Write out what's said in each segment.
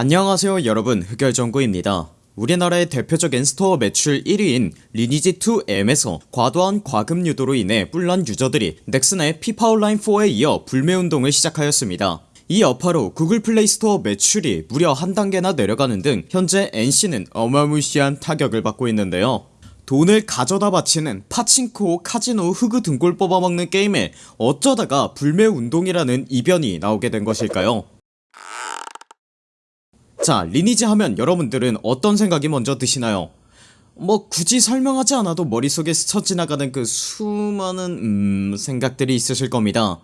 안녕하세요 여러분. 흑열정구입니다. 우리나라의 대표적인 스토어 매출 1위인 리니지2M에서 과도한 과금 유도로 인해 뿔난 유저들이 넥슨의 피파 온라인 4에 이어 불매운동을 시작하였습니다. 이 여파로 구글 플레이 스토어 매출이 무려 한 단계나 내려가는 등 현재 NC는 어마무시한 타격을 받고 있는데요. 돈을 가져다 바치는 파친코, 카지노, 흑우 등골 뽑아먹는 게임에 어쩌다가 불매운동이라는 이변이 나오게 된 것일까요 자 리니지 하면 여러분들은 어떤 생각이 먼저 드시나요? 뭐 굳이 설명하지 않아도 머릿속에 스쳐 지나가는 그 수많은 음 생각들이 있으실 겁니다.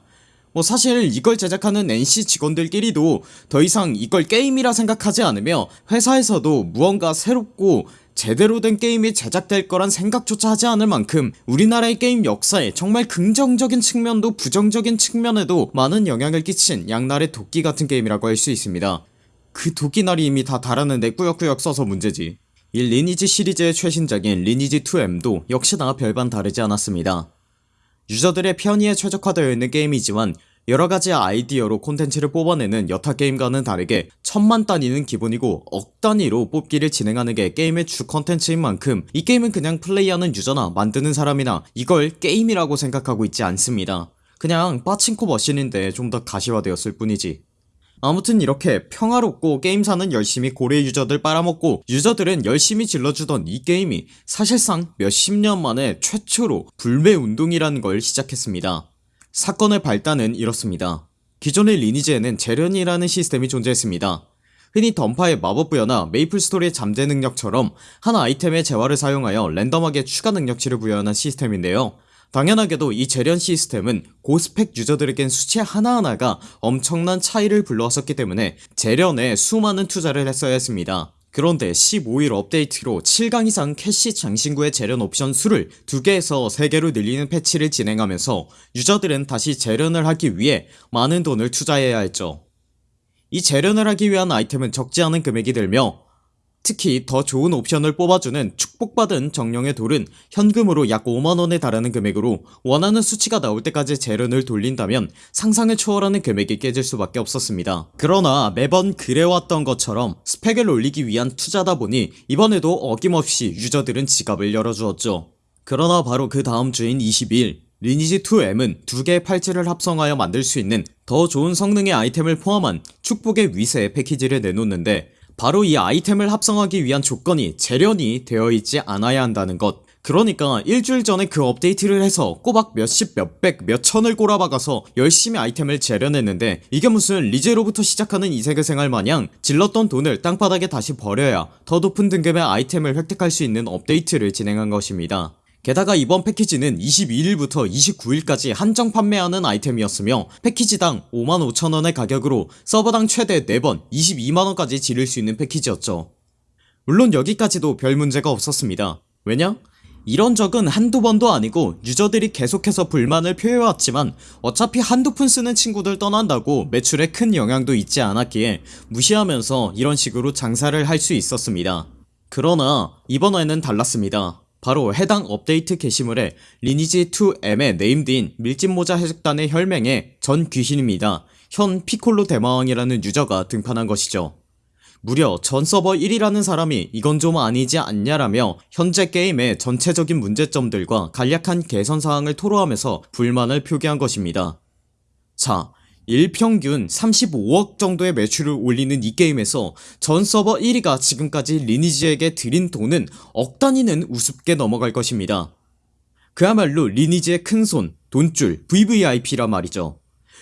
뭐 사실 이걸 제작하는 NC 직원들끼리도 더 이상 이걸 게임이라 생각하지 않으며 회사에서도 무언가 새롭고 제대로 된 게임이 제작될 거란 생각조차 하지 않을 만큼 우리나라의 게임 역사에 정말 긍정적인 측면도 부정적인 측면에도 많은 영향을 끼친 양날의 도끼 같은 게임이라고 할 수 있습니다 그 도끼날이 이미 다 달았는데 꾸역꾸역 써서 문제지. 이 리니지 시리즈의 최신작인 리니지2M도 역시나 별반 다르지 않았습니다. 유저들의 편의에 최적화되어 있는 게임이지만 여러가지 아이디어로 콘텐츠를 뽑아내는 여타 게임과는 다르게 천만 단위는 기본이고 억 단위로 뽑기를 진행하는 게 게임의 주 콘텐츠인 만큼 이 게임은 그냥 플레이하는 유저나 만드는 사람이나 이걸 게임이라고 생각하고 있지 않습니다. 그냥 빠친코 머신인데 좀 더 가시화되었을 뿐이지 아무튼 이렇게 평화롭고 게임사는 열심히 고래 유저들 빨아먹고 유저들은 열심히 질러주던 이 게임이 사실상 몇십 년 만에 최초로 불매운동이라는 걸 시작했습니다. 사건의 발단은 이렇습니다. 기존의 리니지에는 재련이라는 시스템이 존재했습니다. 흔히 던파의 마법부여나 메이플스토리의 잠재 능력처럼 한 아이템의 재화를 사용하여 랜덤하게 추가 능력치를 부여하는 시스템인데요 당연하게도 이 재련 시스템은 고스펙 유저들에겐 수치 하나하나가 엄청난 차이를 불러왔었기 때문에 재련에 수많은 투자를 했어야 했습니다. 그런데 15일 업데이트로 7강 이상 캐시 장신구의 재련 옵션 수를 2개에서 3개로 늘리는 패치를 진행하면서 유저들은 다시 재련을 하기 위해 많은 돈을 투자해야 했죠. 이 재련을 하기 위한 아이템은 적지 않은 금액이 들며 특히 더 좋은 옵션을 뽑아주는 축복받은 정령의 돌은 현금으로 약 5만원에 달하는 금액으로 원하는 수치가 나올 때까지 재련을 돌린다면 상상을 초월하는 금액이 깨질 수밖에 없었습니다. 그러나 매번 그래왔던 것처럼 스펙을 올리기 위한 투자다 보니 이번에도 어김없이 유저들은 지갑을 열어주었죠. 그러나 바로 그 다음 주인 22일 리니지2M은 두 개의 팔찌를 합성하여 만들 수 있는 더 좋은 성능의 아이템을 포함한 축복의 위세 패키지를 내놓는데 바로 이 아이템을 합성하기 위한 조건이 재련이 되어있지 않아야 한다는 것. 그러니까 일주일 전에 그 업데이트를 해서 꼬박 몇십 몇백 몇천을 꼬라박아서 열심히 아이템을 재련했는데 이게 무슨 리제로부터 시작하는 이세계 생활 마냥 질렀던 돈을 땅바닥에 다시 버려야 더 높은 등급의 아이템을 획득할 수 있는 업데이트를 진행한 것입니다 게다가 이번 패키지는 22일부터 29일까지 한정 판매하는 아이템이었으며 패키지당 55,000원의 가격으로 서버당 최대 4번 22만원까지 지를 수 있는 패키지였죠. 물론 여기까지도 별 문제가 없었습니다. 왜냐? 이런 적은 한두 번도 아니고 유저들이 계속해서 불만을 표해왔지만 어차피 한두 푼 쓰는 친구들 떠난다고 매출에 큰 영향도 있지 않았기에 무시하면서 이런 식으로 장사를 할 수 있었습니다. 그러나 이번에는 달랐습니다 바로 해당 업데이트 게시물에 리니지2M의 네임드인 밀짚모자 해적단의 혈맹의 전 귀신입니다. 현 피콜로 대마왕이라는 유저가 등판한 것이죠. 무려 전 서버 1위라는 사람이 이건 좀 아니지 않냐라며 현재 게임의 전체적인 문제점들과 간략한 개선사항을 토로하면서 불만을 표기한 것입니다. 자 일평균 35억 정도의 매출을 올리는 이 게임에서 전 서버 1위가 지금까지 리니지에게 드린 돈은 억 단위는 우습게 넘어갈 것입니다. 그야말로 리니지의 큰손 돈줄 VVIP라 말이죠.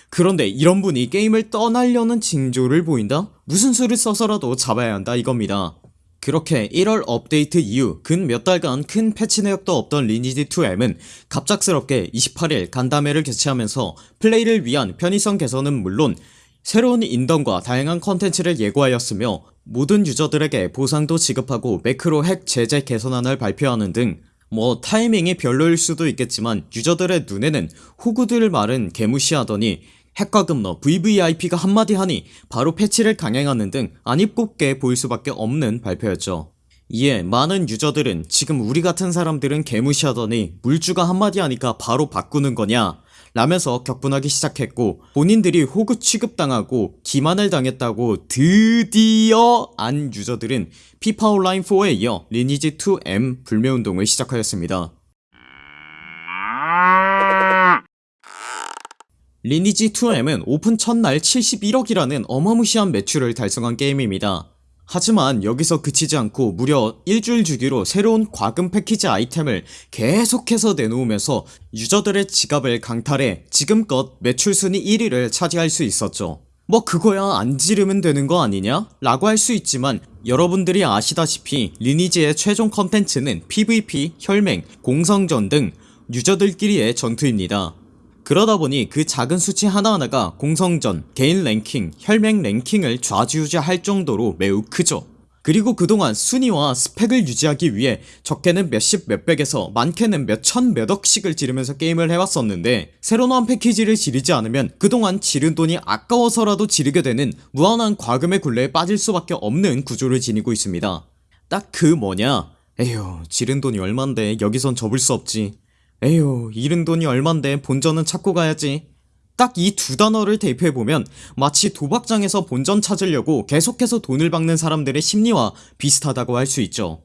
그런데 이런 분이 게임을 떠나려는 징조를 보인다? 무슨 수를 써서라도 잡아야 한다 이겁니다 그렇게 1월 업데이트 이후 근 몇 달간 큰 패치 내역도 없던 리니지2M은 갑작스럽게 28일 간담회를 개최하면서 플레이를 위한 편의성 개선은 물론 새로운 인던과 다양한 컨텐츠를 예고하였으며 모든 유저들에게 보상도 지급하고 매크로 핵 제재 개선안을 발표하는 등 뭐 타이밍이 별로일 수도 있겠지만 유저들의 눈에는 호구들 말은 개무시하더니 핵과 금너 VVIP가 한마디 하니 바로 패치를 강행하는 등 아니꼽게 보일 수밖에 없는 발표였죠 이에 많은 유저들은 지금 우리 같은 사람들은 개무시하더니 물주가 한마디 하니까 바로 바꾸는 거냐 라면서 격분하기 시작했고 본인들이 호구 취급당하고 기만을 당했다고 드디어 안 유저들은 피파 온라인 4에 이어 리니지 2M 불매운동을 시작하였습니다. 리니지 2M은 오픈 첫날 71억이라는 어마무시한 매출을 달성한 게임입니다. 하지만 여기서 그치지 않고 무려 일주일 주기로 새로운 과금 패키지 아이템을 계속해서 내놓으면서 유저들의 지갑을 강탈해 지금껏 매출 순위 1위를 차지할 수 있었죠. 뭐 그거야 안 지르면 되는 거 아니냐? 라고 할 수 있지만 여러분들이 아시다시피 리니지의 최종 컨텐츠는 PVP, 혈맹, 공성전 등 유저들끼리의 전투입니다. 그러다 보니 그 작은 수치 하나하나가 공성전, 개인 랭킹, 혈맹 랭킹을 좌지우지할 정도로 매우 크죠. 그리고 그동안 순위와 스펙을 유지하기 위해 적게는 몇십 몇백에서 많게는 몇천 몇억씩을 지르면서 게임을 해왔었는데 새로 나온 패키지를 지르지 않으면 그동안 지른 돈이 아까워서라도 지르게 되는 무한한 과금의 굴레에 빠질 수밖에 없는 구조를 지니고 있습니다. 딱 그 뭐냐 에휴 지른 돈이 얼만데 여기선 접을 수 없지 에휴 잃은 돈이 얼만데 본전은 찾고 가야지. 딱 이 두 단어를 대입해보면 마치 도박장에서 본전 찾으려고 계속해서 돈을 박는 사람들의 심리와 비슷하다고 할 수 있죠.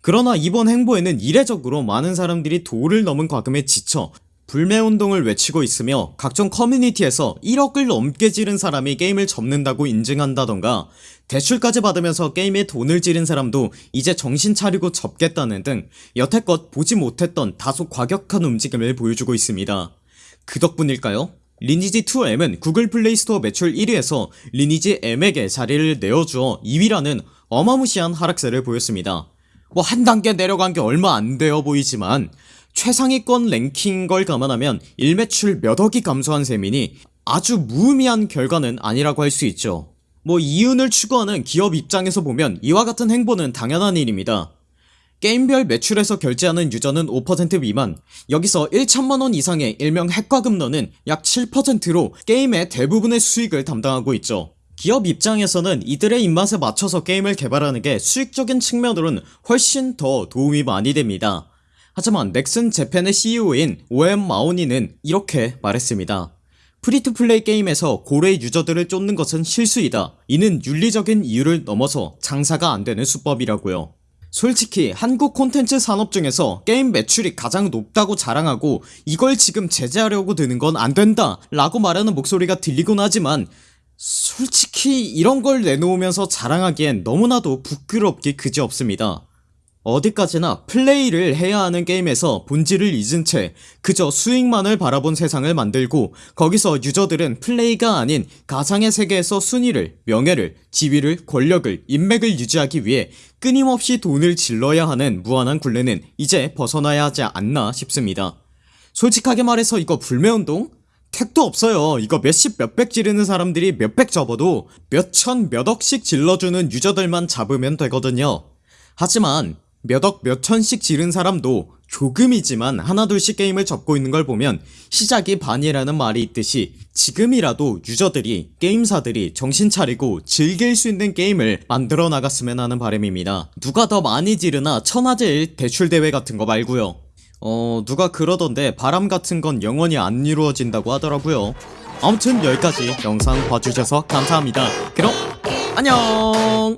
그러나 이번 행보에는 이례적으로 많은 사람들이 도를 넘은 과금에 지쳐 불매운동을 외치고 있으며 각종 커뮤니티에서 1억을 넘게 지른 사람이 게임을 접는다고 인증한다던가 대출까지 받으면서 게임에 돈을 지른 사람도 이제 정신 차리고 접겠다는 등 여태껏 보지 못했던 다소 과격한 움직임을 보여주고 있습니다 그 덕분일까요? 리니지2M은 구글 플레이스토어 매출 1위에서 리니지 M에게 자리를 내어주어 2위라는 어마무시한 하락세를 보였습니다 뭐 한 단계 내려간 게 얼마 안 되어 보이지만 최상위권 랭킹인 걸 감안하면 일매출 몇 억이 감소한 셈이니 아주 무의미한 결과는 아니라고 할 수 있죠. 뭐 이윤을 추구하는 기업 입장에서 보면 이와 같은 행보는 당연한 일입니다. 게임별 매출에서 결제하는 유저는 5% 미만 여기서 1천만원 이상의 일명 핵과금러는 약 7%로 게임의 대부분의 수익을 담당하고 있죠. 기업 입장에서는 이들의 입맛에 맞춰서 게임을 개발하는 게 수익적인 측면으로는 훨씬 더 도움이 많이 됩니다 하지만 넥슨 재팬의 CEO인 오웬 마호니는 이렇게 말했습니다. free to play 게임에서 고래 유저들을 쫓는 것은 실수이다. 이는 윤리적인 이유를 넘어서 장사가 안되는 수법이라고요. 솔직히 한국 콘텐츠 산업 중에서 게임 매출이 가장 높다고 자랑하고 이걸 지금 제재하려고 드는 건 안된다 라고 말하는 목소리가 들리곤 하지만 솔직히 이런 걸 내놓으면서 자랑하기엔 너무나도 부끄럽기 그지없습니다 어디까지나 플레이를 해야 하는 게임에서 본질을 잊은 채 그저 수익만을 바라본 세상을 만들고 거기서 유저들은 플레이가 아닌 가상의 세계에서 순위를 명예를 지위를 권력을 인맥을 유지하기 위해 끊임없이 돈을 질러야 하는 무한한 굴레는 이제 벗어나야 하지 않나 싶습니다. 솔직하게 말해서 이거 불매운동? 택도 없어요. 이거 몇십 몇백 지르는 사람들이 몇백 접어도 몇천 몇억씩 질러주는 유저들만 잡으면 되거든요. 하지만 몇억 몇천씩 지른 사람도 조금이지만 하나둘씩 게임을 접고 있는 걸 보면 시작이 반이라는 말이 있듯이 지금이라도 유저들이 게임사들이 정신 차리고 즐길 수 있는 게임을 만들어 나갔으면 하는 바람입니다. 누가 더 많이 지르나 천하제일 대출대회 같은 거 말고요. 어 누가 그러던데 바람 같은 건 영원히 안 이루어진다고 하더라고요. 아무튼 여기까지 영상 봐주셔서 감사합니다. 그럼 안녕